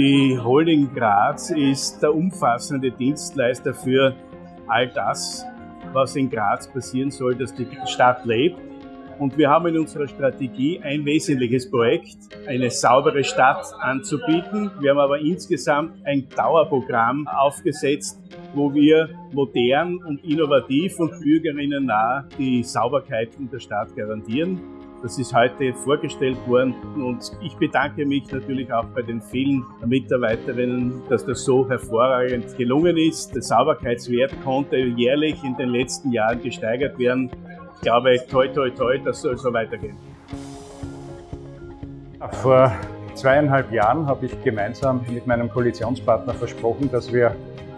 Die Holding Graz ist der umfassende Dienstleister für all das, was in Graz passieren soll, dass die Stadt lebt. Und wir haben in unserer Strategie ein wesentliches Projekt, eine saubere Stadt anzubieten. Wir haben aber insgesamt ein Dauerprogramm aufgesetzt, wo wir modern und innovativ und bürgerinnen nah die Sauberkeit in der Stadt garantieren. Das ist heute vorgestellt worden und ich bedanke mich natürlich auch bei den vielen Mitarbeiterinnen, dass das so hervorragend gelungen ist. Der Sauberkeitswert konnte jährlich in den letzten Jahren gesteigert werden. Ich glaube, toi, toi, toi, das soll so weitergehen. Vor zweieinhalb Jahren habe ich gemeinsam mit meinem Koalitionspartner versprochen, dass wir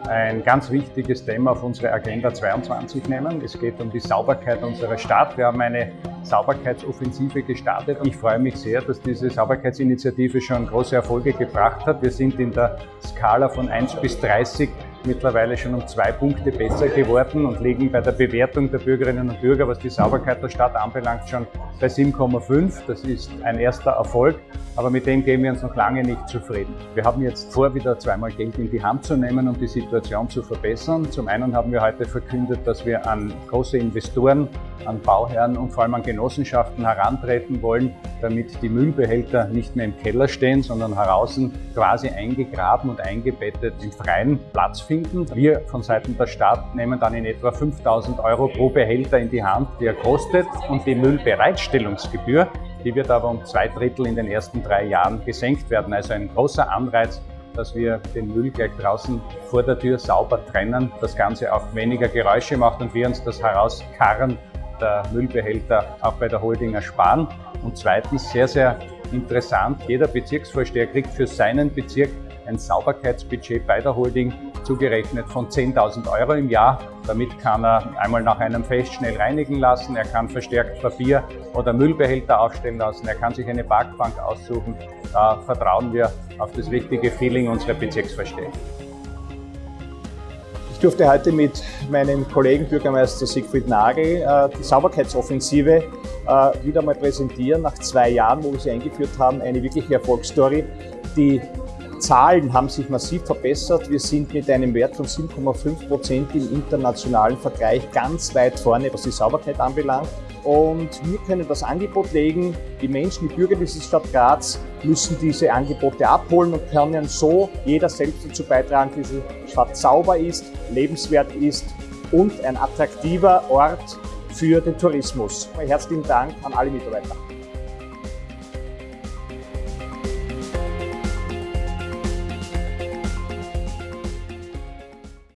ein ganz wichtiges Thema auf unsere Agenda 22 nehmen. Es geht um die Sauberkeit unserer Stadt. Wir haben eine Sauberkeitsoffensive gestartet. Ich freue mich sehr, dass diese Sauberkeitsinitiative schon große Erfolge gebracht hat. Wir sind in der Skala von 1 bis 30 mittlerweile schon um zwei Punkte besser geworden und liegen bei der Bewertung der Bürgerinnen und Bürger, was die Sauberkeit der Stadt anbelangt, schon bei 7,5. Das ist ein erster Erfolg, aber mit dem gehen wir uns noch lange nicht zufrieden. Wir haben jetzt vor, wieder zweimal Geld in die Hand zu nehmen, um die Situation zu verbessern. Zum einen haben wir heute verkündet, dass wir an große Investoren, an Bauherren und vor allem an Genossenschaften herantreten wollen, damit die Müllbehälter nicht mehr im Keller stehen, sondern draußen quasi eingegraben und eingebettet im freien Platz finden. Wir von Seiten der Stadt nehmen dann in etwa 5000 Euro pro Behälter in die Hand, die er kostet und die Müllbereitstellungsgebühr, die wird aber um zwei Drittel in den ersten drei Jahren gesenkt werden. Also ein großer Anreiz, dass wir den Müll gleich draußen vor der Tür sauber trennen, das Ganze auch weniger Geräusche macht und wir uns das Herauskarren der Müllbehälter auch bei der Holding ersparen. Und zweitens, sehr, sehr interessant, jeder Bezirksvorsteher kriegt für seinen Bezirk ein Sauberkeitsbudget bei der Holding zugerechnet von 10.000 Euro im Jahr. Damit kann er einmal nach einem Fest schnell reinigen lassen, er kann verstärkt Papier oder Müllbehälter aufstellen lassen, er kann sich eine Parkbank aussuchen. Da vertrauen wir auf das richtige Feeling unserer Bezirksvorsteher. Ich durfte heute mit meinem Kollegen Bürgermeister Siegfried Nagel äh, die Sauberkeitsoffensive äh, wieder mal präsentieren. Nach zwei Jahren, wo wir sie eingeführt haben, eine wirkliche Erfolgsstory. Die Zahlen haben sich massiv verbessert. Wir sind mit einem Wert von 7,5 Prozent im internationalen Vergleich ganz weit vorne, was die Sauberkeit anbelangt. Und wir können das Angebot legen. Die Menschen, die Bürger dieser Stadt Graz müssen diese Angebote abholen und können so jeder selbst dazu beitragen, dass diese Stadt sauber ist, lebenswert ist und ein attraktiver Ort für den Tourismus. Herzlichen Dank an alle Mitarbeiter.